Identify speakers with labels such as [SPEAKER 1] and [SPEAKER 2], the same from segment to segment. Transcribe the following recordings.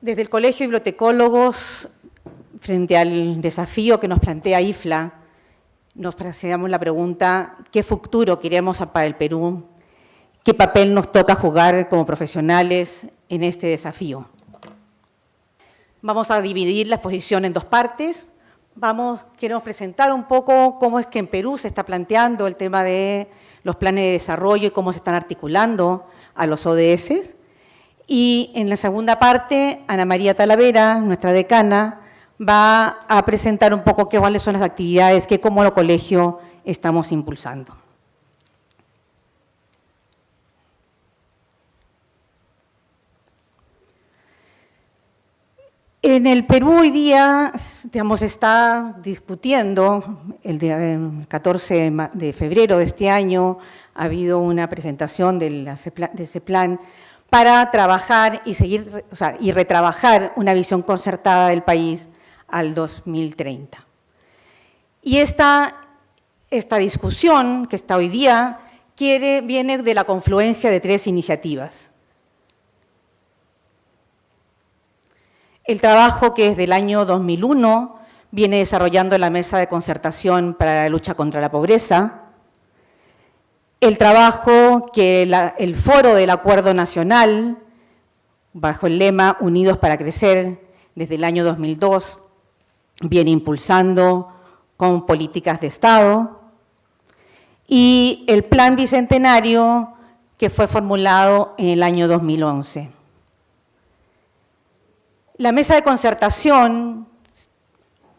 [SPEAKER 1] Desde el Colegio de Bibliotecólogos, frente al desafío que nos plantea IFLA, nos hacemos la pregunta, ¿qué futuro queremos para el Perú? ¿Qué papel nos toca jugar como profesionales en este desafío? Vamos a dividir la exposición en dos partes. Vamos, queremos presentar un poco cómo es que en Perú se está planteando el tema de los planes de desarrollo y cómo se están articulando a los ODS. Y en la segunda parte, Ana María Talavera, nuestra decana, va a presentar un poco qué, cuáles son las actividades que como lo colegio estamos impulsando. En el Perú hoy día, digamos, está discutiendo, el, 14 de febrero de este año, ha habido una presentación de, ese plan para trabajar y seguir, y retrabajar una visión concertada del país al 2030. Y esta, esta discusión que está hoy día viene de la confluencia de tres iniciativas. El trabajo que desde el año 2001 viene desarrollando la Mesa de Concertación para la Lucha contra la Pobreza, el trabajo que el Foro del Acuerdo Nacional, bajo el lema Unidos para Crecer, desde el año 2002, viene impulsando con políticas de Estado, y el Plan Bicentenario que fue formulado en el año 2011. La mesa de concertación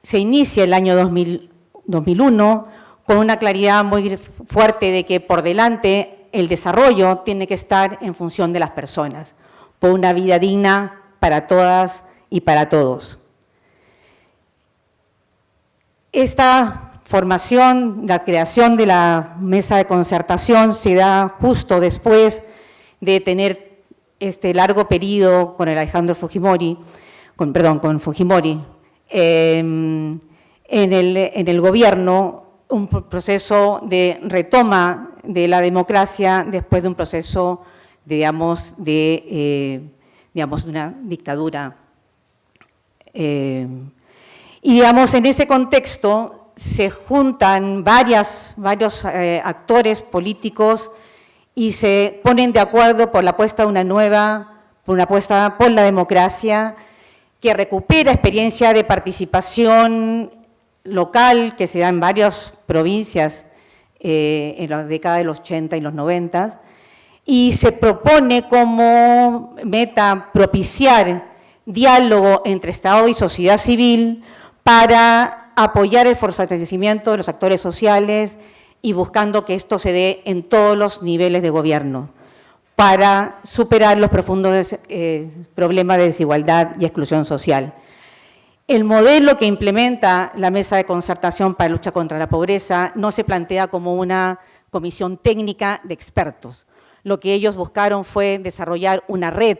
[SPEAKER 1] se inicia el año 2001 con una claridad muy fuerte de que por delante el desarrollo tiene que estar en función de las personas, por una vida digna para todas y para todos. Esta formación, la creación de la mesa de concertación se da justo después de tener este largo periodo con el Alejandro Fujimori, con, perdón, con Fujimori, em, en, el, en el gobierno un proceso de retoma de la democracia después de un proceso, digamos, de, eh, digamos, una dictadura. Em, y, digamos, en ese contexto se juntan varios eh, actores políticos y se ponen de acuerdo por la apuesta de una nueva, por una apuesta por la democracia, que recupera experiencia de participación local que se da en varias provincias eh, en la década de los 80 y los 90 y se propone como meta propiciar diálogo entre Estado y sociedad civil para apoyar el fortalecimiento de los actores sociales y buscando que esto se dé en todos los niveles de gobierno para superar los profundos eh, problemas de desigualdad y exclusión social. El modelo que implementa la Mesa de Concertación para la Lucha contra la Pobreza no se plantea como una comisión técnica de expertos. Lo que ellos buscaron fue desarrollar una red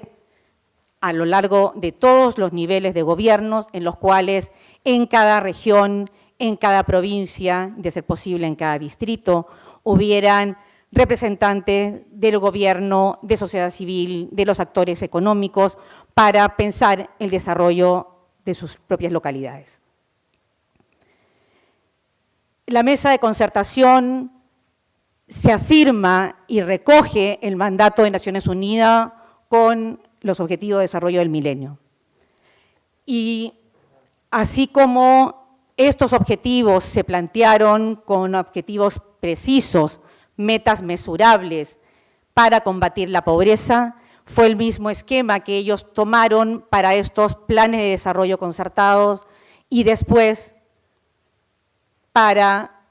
[SPEAKER 1] a lo largo de todos los niveles de gobiernos en los cuales en cada región, en cada provincia, de ser posible en cada distrito, hubieran representantes del gobierno, de sociedad civil, de los actores económicos, para pensar el desarrollo de sus propias localidades. La mesa de concertación se afirma y recoge el mandato de Naciones Unidas con los Objetivos de Desarrollo del Milenio. Y así como estos objetivos se plantearon con objetivos precisos metas mesurables para combatir la pobreza, fue el mismo esquema que ellos tomaron para estos planes de desarrollo concertados y después para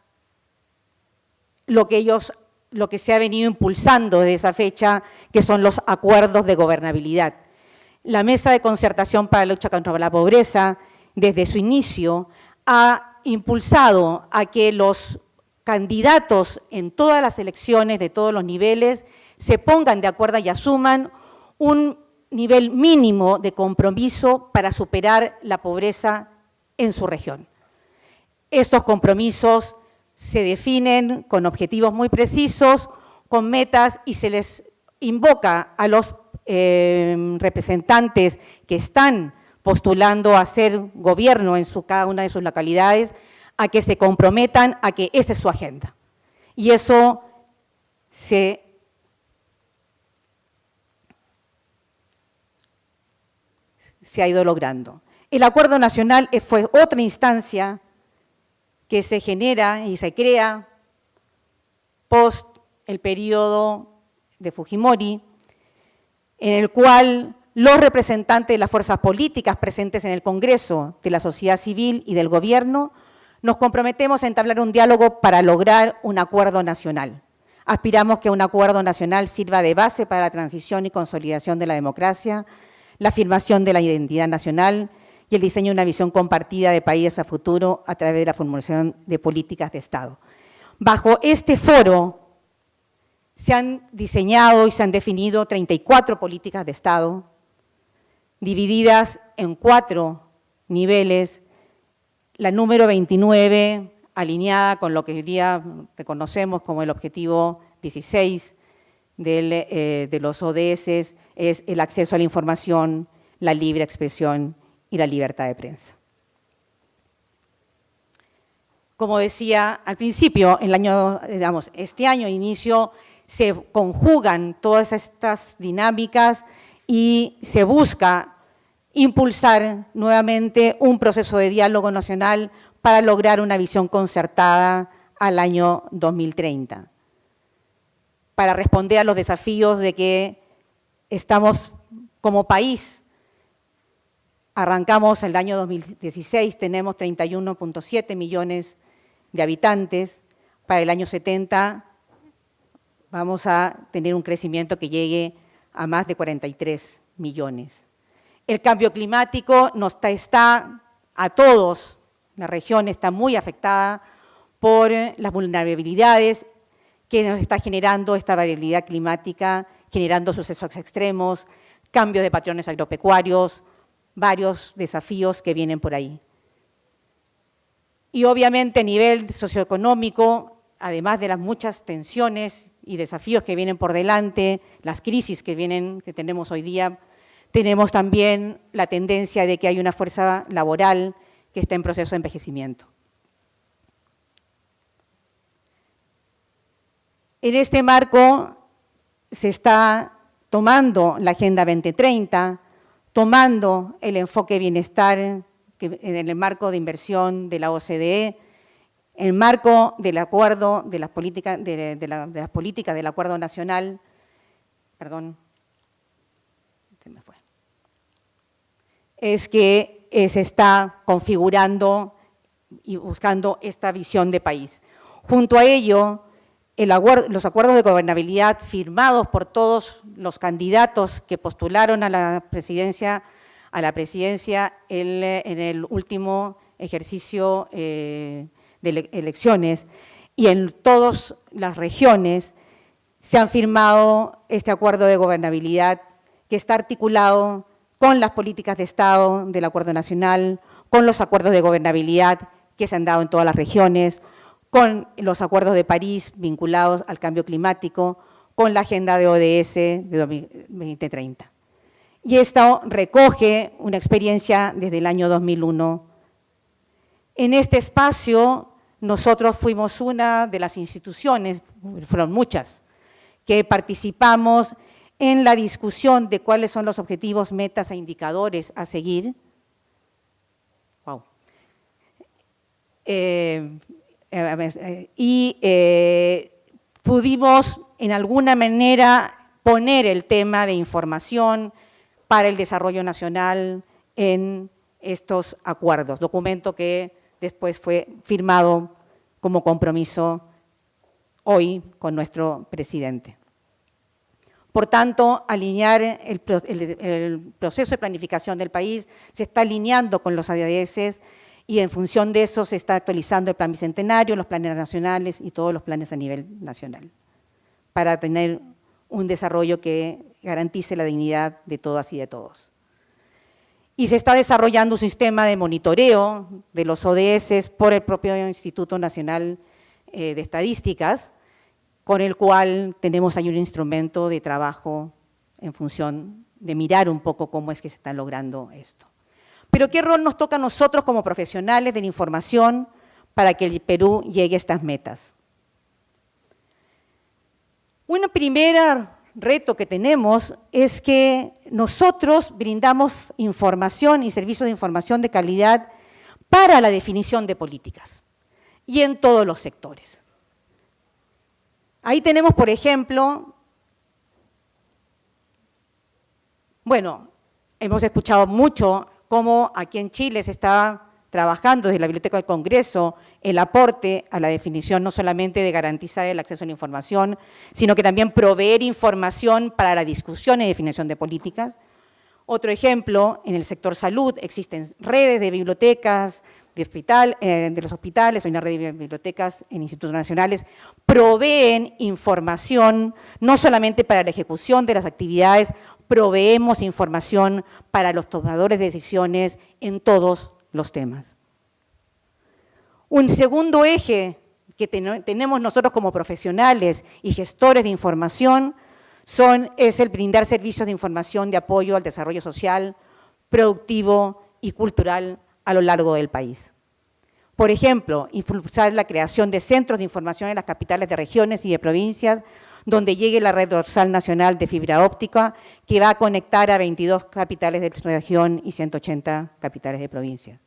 [SPEAKER 1] lo que ellos lo que se ha venido impulsando desde esa fecha, que son los acuerdos de gobernabilidad. La Mesa de Concertación para la Lucha contra la Pobreza, desde su inicio, ha impulsado a que los candidatos en todas las elecciones de todos los niveles se pongan de acuerdo y asuman un nivel mínimo de compromiso para superar la pobreza en su región. Estos compromisos se definen con objetivos muy precisos, con metas y se les invoca a los eh, representantes que están postulando a ser gobierno en cada una de sus localidades, a que se comprometan a que esa es su agenda. Y eso se se ha ido logrando. El Acuerdo Nacional fue otra instancia que se genera y se crea post el periodo de Fujimori, en el cual los representantes de las fuerzas políticas presentes en el Congreso, de la sociedad civil y del gobierno, nos comprometemos a entablar un diálogo para lograr un acuerdo nacional. Aspiramos que un acuerdo nacional sirva de base para la transición y consolidación de la democracia, la afirmación de la identidad nacional y el diseño de una visión compartida de país a futuro a través de la formulación de políticas de Estado. Bajo este foro se han diseñado y se han definido 34 políticas de Estado, divididas en cuatro niveles, la número 29 alineada con lo que hoy día reconocemos como el objetivo 16 eh, de los ODS, es el acceso a la información, la libre expresión y la libertad de prensa. Como decía al principio, el año, digamos, este año inicio se conjugan todas estas dinámicas y se busca impulsar nuevamente un proceso de diálogo nacional para lograr una visión concertada al año 2030, para responder a los desafíos de que estamos como país Arrancamos el año 2016, tenemos 31.7 millones de habitantes. Para el año 70 vamos a tener un crecimiento que llegue a más de 43 millones. El cambio climático nos está, a todos, la región está muy afectada por las vulnerabilidades que nos está generando esta variabilidad climática, generando sucesos extremos, cambio de patrones agropecuarios, varios desafíos que vienen por ahí. Y obviamente a nivel socioeconómico, además de las muchas tensiones y desafíos que vienen por delante, las crisis que, vienen, que tenemos hoy día, tenemos también la tendencia de que hay una fuerza laboral que está en proceso de envejecimiento. En este marco se está tomando la Agenda 2030, tomando el enfoque bienestar en el marco de inversión de la OCDE, en el marco del acuerdo de las políticas, de, las políticas del acuerdo nacional, perdón, es que eh, se está configurando y buscando esta visión de país. Junto a ello, los acuerdos de gobernabilidad firmados por todos los candidatos que postularon a la presidencia, a la presidencia en el último ejercicio eh, de elecciones y en todas las regiones se han firmado este acuerdo de gobernabilidad que está articulado con las políticas de Estado del Acuerdo Nacional, con los acuerdos de gobernabilidad que se han dado en todas las regiones, con los acuerdos de París vinculados al cambio climático, con la agenda de ODS de 2030. Y esto recoge una experiencia desde el año 2001. En este espacio nosotros fuimos una de las instituciones, fueron muchas, que participamos en la discusión de cuáles son los objetivos, metas e indicadores a seguir. Wow. Y eh, pudimos en alguna manera poner el tema de información para el desarrollo nacional en estos acuerdos, documento que después fue firmado como compromiso hoy con nuestro presidente. Por tanto, alinear el, proceso de planificación del país se está alineando con los ADS y en función de eso se está actualizando el plan bicentenario, los planes nacionales y todos los planes a nivel nacional, para tener un desarrollo que garantice la dignidad de todas y de todos. Y se está desarrollando un sistema de monitoreo de los ODS por el propio Instituto Nacional eh, de Estadísticas, con el cual tenemos ahí un instrumento de trabajo en función de mirar un poco cómo es que se está logrando esto. Pero ¿qué rol nos toca a nosotros como profesionales de la información para que el Perú llegue a estas metas? Un primer reto que tenemos es que nosotros brindamos información y servicios de información de calidad para la definición de políticas y en todos los sectores. Ahí tenemos, por ejemplo, bueno, hemos escuchado mucho cómo aquí en Chile se está trabajando desde la Biblioteca del Congreso el aporte a la definición no solamente de garantizar el acceso a la información, sino que también proveer información para la discusión y definición de políticas. Otro ejemplo, en el sector salud existen redes de bibliotecas, de, hospital, eh, de los hospitales, hay una red de bibliotecas en institutos nacionales, proveen información no solamente para la ejecución de las actividades, proveemos información para los tomadores de decisiones en todos los temas. Un segundo eje que tenemos nosotros como profesionales y gestores de información es el brindar servicios de información de apoyo al desarrollo social, productivo y cultural a lo largo del país. Por ejemplo, impulsar la creación de centros de información en las capitales de regiones y de provincias, donde llegue la red dorsal nacional de fibra óptica, que va a conectar a 22 capitales de región y 180 capitales de provincia.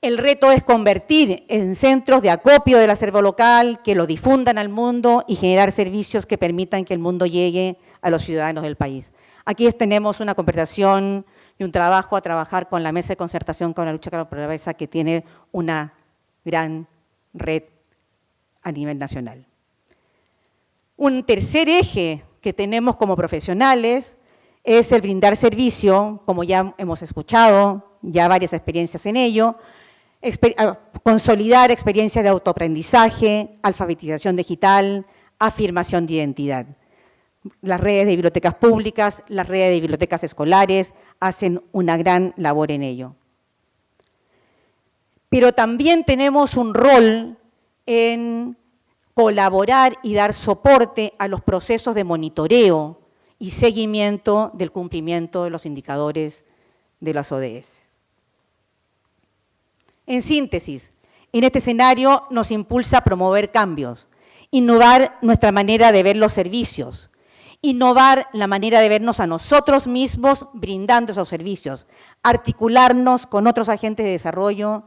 [SPEAKER 1] El reto es convertir en centros de acopio del acervo local, que lo difundan al mundo y generar servicios que permitan que el mundo llegue a los ciudadanos del país. Aquí tenemos una conversación y un trabajo a trabajar con la Mesa de Concertación con la lucha contra la pobreza que tiene una gran red a nivel nacional. Un tercer eje que tenemos como profesionales es el brindar servicio, como ya hemos escuchado, ya varias experiencias en ello, consolidar experiencias de autoaprendizaje, alfabetización digital, afirmación de identidad las redes de bibliotecas públicas, las redes de bibliotecas escolares hacen una gran labor en ello. Pero también tenemos un rol en colaborar y dar soporte a los procesos de monitoreo y seguimiento del cumplimiento de los indicadores de las ODS. En síntesis, en este escenario nos impulsa a promover cambios, innovar nuestra manera de ver los servicios, innovar la manera de vernos a nosotros mismos brindando esos servicios, articularnos con otros agentes de desarrollo.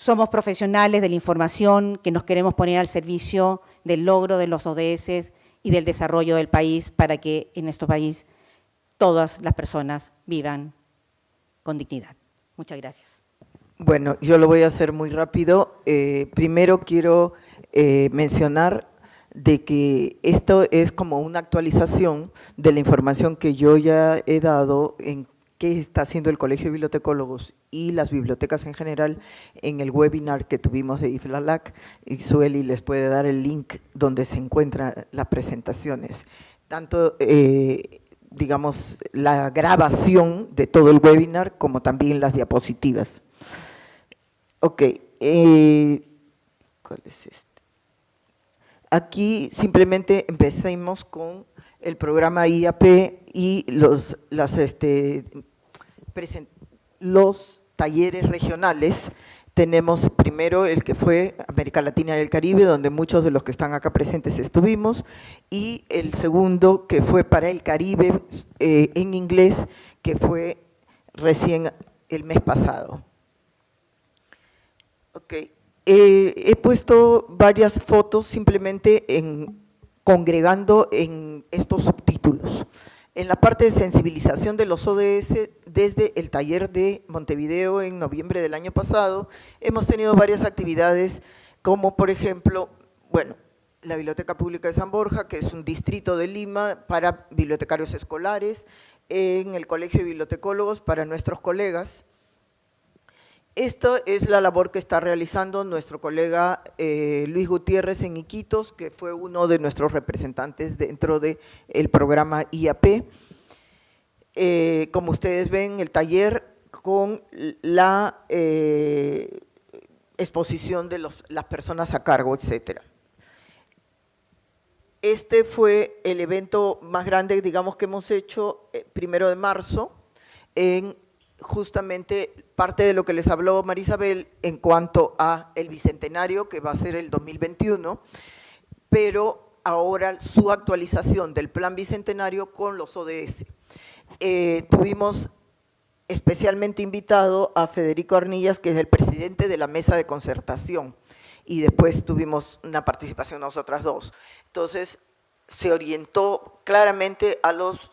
[SPEAKER 1] Somos profesionales de la información que nos queremos poner al servicio del logro de los ODS y del desarrollo del país para que en nuestro país todas las personas vivan con dignidad. Muchas gracias.
[SPEAKER 2] Bueno, yo lo voy a hacer muy rápido. Eh, primero quiero eh, mencionar de que esto es como una actualización de la información que yo ya he dado en qué está haciendo el Colegio de Bibliotecólogos y las bibliotecas en general en el webinar que tuvimos de IFLALAC y Sueli les puede dar el link donde se encuentran las presentaciones. Tanto, eh, digamos, la grabación de todo el webinar como también las diapositivas. Ok, eh, ¿cuál es esto? Aquí simplemente empecemos con el programa IAP y los, este, los talleres regionales. Tenemos primero el que fue América Latina y el Caribe, donde muchos de los que están acá presentes estuvimos, y el segundo que fue para el Caribe eh, en inglés, que fue recién el mes pasado. Okay. Eh, he puesto varias fotos simplemente en, congregando en estos subtítulos. En la parte de sensibilización de los ODS, desde el taller de Montevideo en noviembre del año pasado, hemos tenido varias actividades, como por ejemplo, bueno, la Biblioteca Pública de San Borja, que es un distrito de Lima para bibliotecarios escolares, en el Colegio de Bibliotecólogos para nuestros colegas, esta es la labor que está realizando nuestro colega eh, Luis Gutiérrez en Iquitos, que fue uno de nuestros representantes dentro del programa IAP. Eh, como ustedes ven, el taller con la eh, exposición de las personas a cargo, etcétera. Este fue el evento más grande, digamos, que hemos hecho eh, primero de marzo, en justamente parte de lo que les habló Marisabel en cuanto a el bicentenario, que va a ser el 2021, pero ahora su actualización del plan bicentenario con los ODS. Eh, tuvimos especialmente invitado a Federico Arnillas, que es el presidente de la mesa de concertación, y después tuvimos una participación nosotras dos. Entonces, se orientó claramente a los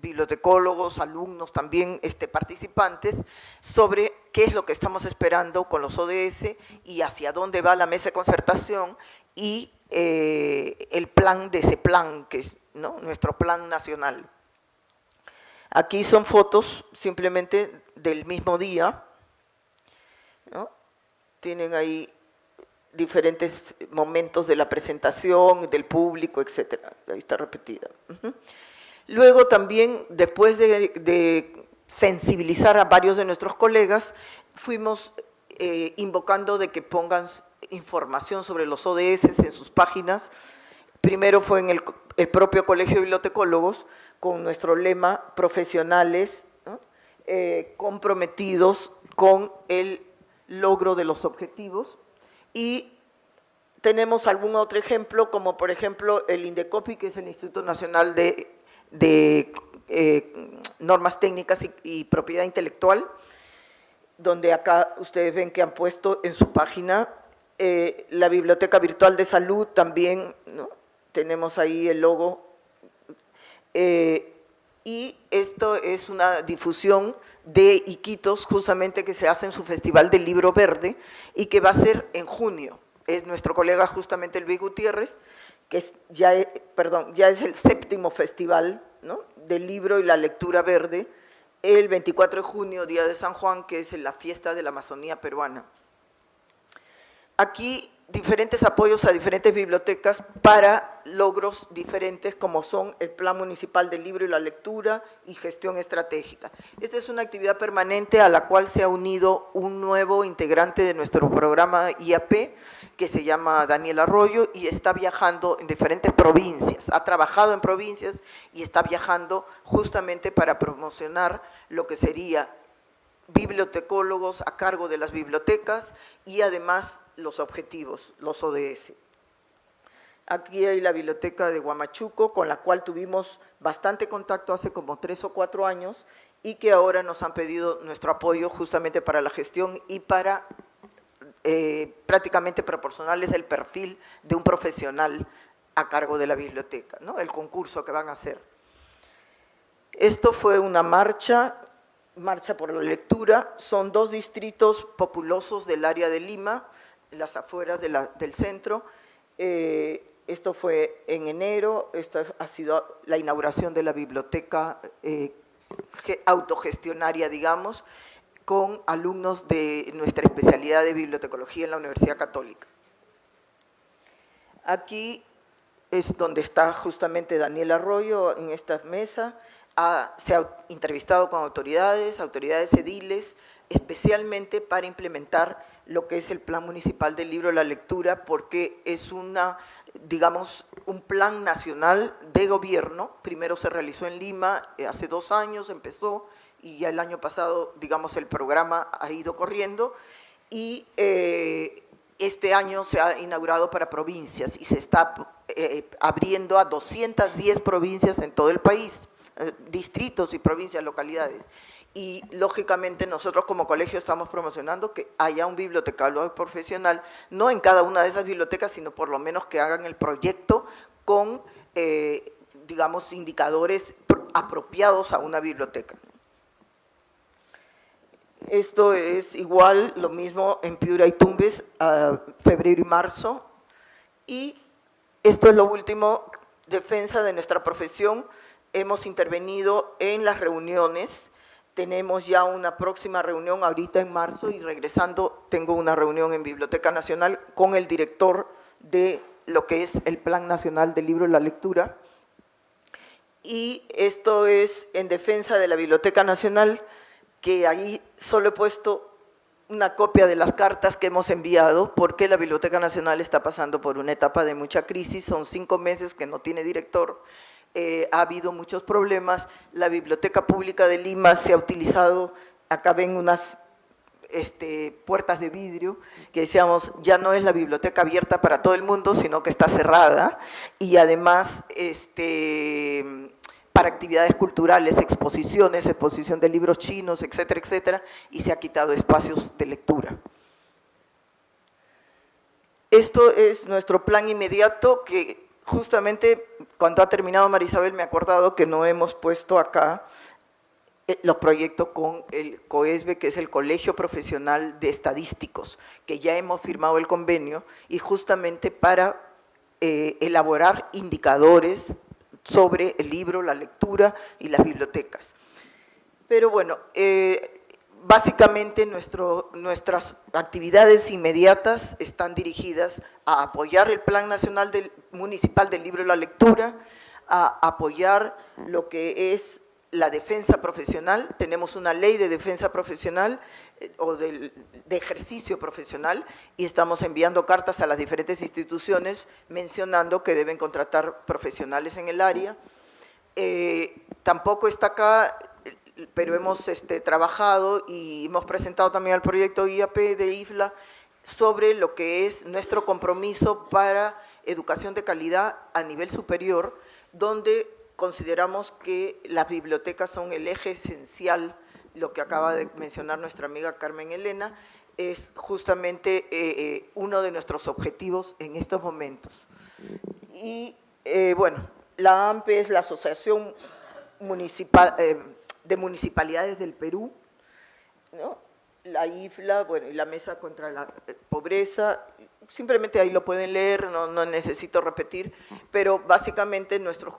[SPEAKER 2] bibliotecólogos, alumnos, también este, participantes, sobre qué es lo que estamos esperando con los ODS y hacia dónde va la mesa de concertación y eh, el plan de ese plan, que es nuestro plan nacional. Aquí son fotos simplemente del mismo día. Tienen ahí diferentes momentos de la presentación, del público, etcétera. Ahí está repetida. Luego también, después de, sensibilizar a varios de nuestros colegas, fuimos eh, invocando de que pongan información sobre los ODS en sus páginas. Primero fue en el, propio Colegio de Bibliotecólogos, con nuestro lema profesionales eh, comprometidos con el logro de los objetivos y tenemos algún otro ejemplo, como por ejemplo el INDECOPI, que es el Instituto Nacional de, eh, Normas Técnicas y, Propiedad Intelectual, donde acá ustedes ven que han puesto en su página eh, la Biblioteca Virtual de Salud, también tenemos ahí el logo eh, y esto es una difusión de Iquitos, justamente que se hace en su Festival del Libro Verde y que va a ser en junio. Es nuestro colega justamente Luis Gutiérrez, que es, ya, perdón, ya es el séptimo festival del libro y la lectura verde, el 24 de junio, Día de San Juan, que es la fiesta de la Amazonía peruana. Aquí diferentes apoyos a diferentes bibliotecas para logros diferentes como son el Plan Municipal del Libro y la Lectura y Gestión Estratégica. Esta es una actividad permanente a la cual se ha unido un nuevo integrante de nuestro programa IAP que se llama Daniel Arroyo y está viajando en diferentes provincias, ha trabajado en provincias y está viajando justamente para promocionar lo que sería bibliotecólogos a cargo de las bibliotecas y además los objetivos, los ODS. Aquí hay la biblioteca de Huamachuco, con la cual tuvimos bastante contacto hace como tres o cuatro años y que ahora nos han pedido nuestro apoyo justamente para la gestión y para eh, prácticamente proporcionarles el perfil de un profesional a cargo de la biblioteca, ¿no? el concurso que van a hacer. Esto fue una marcha, marcha por la lectura, son dos distritos populosos del área de Lima, las afueras del centro. Eh, esto fue en enero, esto ha sido la inauguración de la biblioteca eh, autogestionaria, digamos, con alumnos de nuestra especialidad de bibliotecología en la Universidad Católica. Aquí es donde está justamente Daniel Arroyo en esta mesa, se ha entrevistado con autoridades, autoridades ediles, especialmente para implementar lo que es el Plan Municipal del Libro la Lectura, porque es una, digamos, un plan nacional de gobierno. Primero se realizó en Lima, eh, hace dos años empezó, y ya el año pasado, digamos, el programa ha ido corriendo, y eh, este año se ha inaugurado para provincias y se está eh, abriendo a 210 provincias en todo el país, distritos y provincias, localidades y lógicamente nosotros como colegio estamos promocionando que haya un bibliotecario profesional, no en cada una de esas bibliotecas, sino por lo menos que hagan el proyecto con, eh, digamos, indicadores apropiados a una biblioteca. Esto es igual, lo mismo en Piura y Tumbes, febrero y marzo. Y esto es lo último, defensa de nuestra profesión. Hemos intervenido en las reuniones tenemos ya una próxima reunión ahorita en marzo y regresando tengo una reunión en Biblioteca Nacional con el director de lo que es el Plan Nacional del Libro y la Lectura. Y esto es en defensa de la Biblioteca Nacional, que ahí solo he puesto una copia de las cartas que hemos enviado porque la Biblioteca Nacional está pasando por una etapa de mucha crisis, son cinco meses que no tiene director, eh, ha habido muchos problemas, la Biblioteca Pública de Lima se ha utilizado, acá ven unas este, puertas de vidrio, que decíamos, ya no es la biblioteca abierta para todo el mundo, sino que está cerrada, y además este, para actividades culturales, exposiciones, exposición de libros chinos, etcétera, etcétera, y se ha quitado espacios de lectura. Esto es nuestro plan inmediato que justamente cuando ha terminado Marisabel me he acordado que no hemos puesto acá eh, los proyectos con el COESBE, que es el Colegio Profesional de Estadísticos, que ya hemos firmado el convenio y justamente para eh, elaborar indicadores sobre el libro, la lectura y las bibliotecas. Pero bueno, eh, básicamente nuestras actividades inmediatas están dirigidas a apoyar el Plan Nacional del, Municipal del Libro y la Lectura, a apoyar lo que es la defensa profesional, tenemos una ley de defensa profesional eh, o de, ejercicio profesional y estamos enviando cartas a las diferentes instituciones mencionando que deben contratar profesionales en el área. Eh, tampoco está acá, pero hemos este, trabajado y hemos presentado también al proyecto IAP de IFLA sobre lo que es nuestro compromiso para educación de calidad a nivel superior, donde consideramos que las bibliotecas son el eje esencial, lo que acaba de mencionar nuestra amiga Carmen Elena, es justamente eh, eh, uno de nuestros objetivos en estos momentos. Y eh, bueno, la AMPE es la Asociación de Municipalidades del Perú, la IFLA, bueno, y la Mesa contra la Pobreza, simplemente ahí lo pueden leer, no, no necesito repetir, pero básicamente nuestros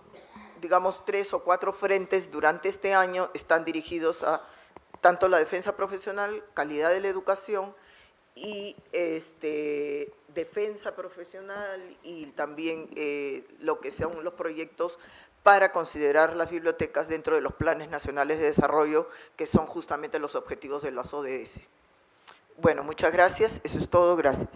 [SPEAKER 2] digamos, tres o cuatro frentes durante este año están dirigidos a tanto la defensa profesional, calidad de la educación y este, defensa profesional y también eh, lo que sean los proyectos para considerar las bibliotecas dentro de los planes nacionales de desarrollo que son justamente los objetivos de las ODS. Bueno, muchas gracias, eso es todo, gracias.